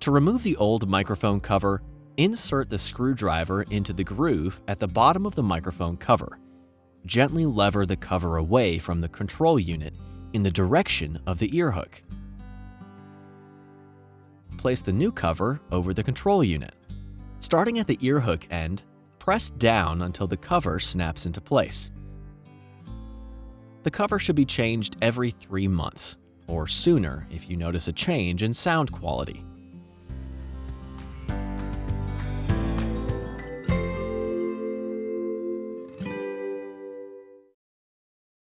To remove the old microphone cover, insert the screwdriver into the groove at the bottom of the microphone cover. Gently lever the cover away from the control unit in the direction of the earhook. Place the new cover over the control unit. Starting at the earhook end, press down until the cover snaps into place. The cover should be changed every three months, or sooner if you notice a change in sound quality.